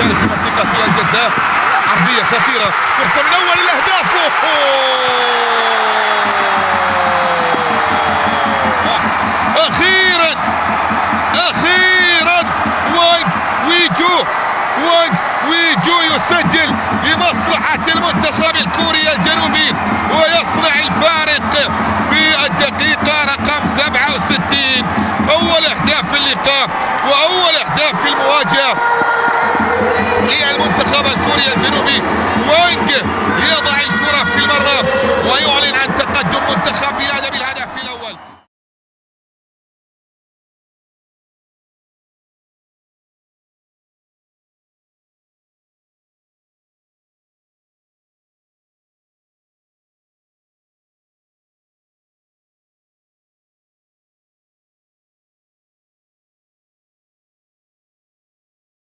الجزائر في منطقة الجزاء. عرضية خطيرة. فرصة من أول الأهداف أخيرا! أخيرا! وانج ويجو! وانج ويجو يسجل لمصلحة المنتخب الكوري الجنوبي ويصنع الفارق في الدقيقة رقم 67 أول أهداف في اللقاء وأول أهداف في المواجهة.